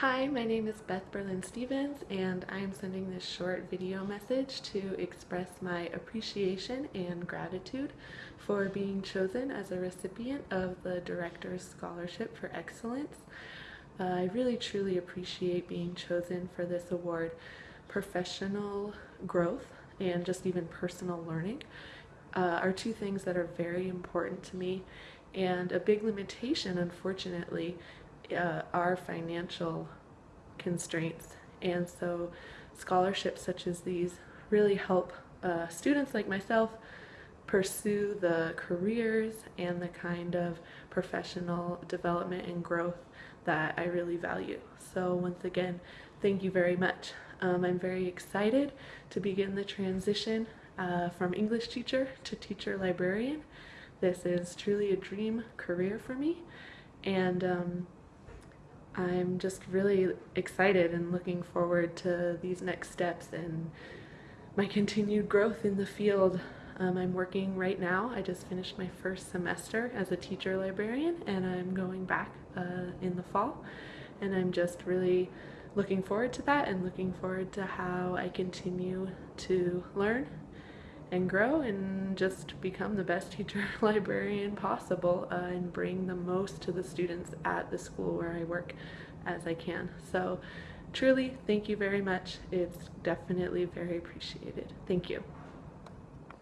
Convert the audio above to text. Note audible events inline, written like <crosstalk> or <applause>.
Hi, my name is Beth Berlin Stevens, and I am sending this short video message to express my appreciation and gratitude for being chosen as a recipient of the Director's Scholarship for Excellence. Uh, I really truly appreciate being chosen for this award. Professional growth and just even personal learning uh, are two things that are very important to me, and a big limitation, unfortunately, uh, are financial constraints. And so scholarships such as these really help uh, students like myself pursue the careers and the kind of professional development and growth that I really value. So once again, thank you very much. Um, I'm very excited to begin the transition uh, from English teacher to teacher librarian. This is truly a dream career for me and um, I'm just really excited and looking forward to these next steps and my continued growth in the field. Um, I'm working right now. I just finished my first semester as a teacher librarian and I'm going back uh, in the fall and I'm just really looking forward to that and looking forward to how I continue to learn and grow and just become the best teacher <laughs> librarian possible uh, and bring the most to the students at the school where I work as I can. So truly, thank you very much. It's definitely very appreciated. Thank you.